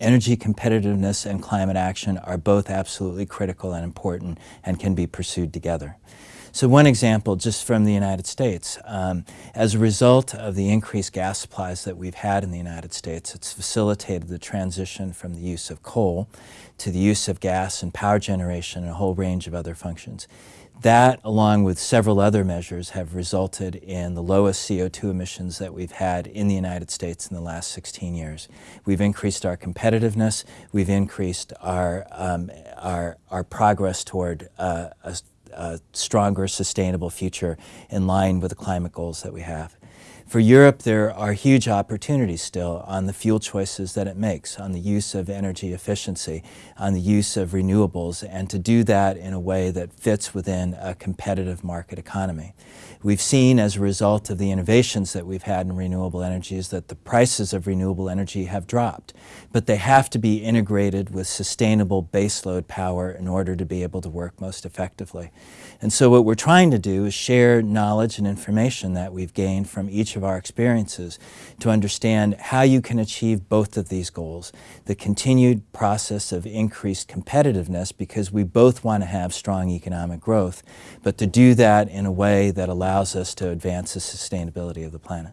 energy competitiveness and climate action are both absolutely critical and important and can be pursued together. So one example just from the United States, um, as a result of the increased gas supplies that we've had in the United States, it's facilitated the transition from the use of coal to the use of gas and power generation and a whole range of other functions. That, along with several other measures, have resulted in the lowest CO2 emissions that we've had in the United States in the last 16 years. We've increased our competitiveness, we've increased our, um, our, our progress toward uh, a a stronger, sustainable future in line with the climate goals that we have. For Europe, there are huge opportunities still on the fuel choices that it makes, on the use of energy efficiency, on the use of renewables, and to do that in a way that fits within a competitive market economy. We've seen as a result of the innovations that we've had in renewable energies that the prices of renewable energy have dropped, but they have to be integrated with sustainable baseload power in order to be able to work most effectively. And so what we're trying to do is share knowledge and information that we've gained from each of our experiences to understand how you can achieve both of these goals, the continued process of increased competitiveness because we both want to have strong economic growth, but to do that in a way that allows us to advance the sustainability of the planet.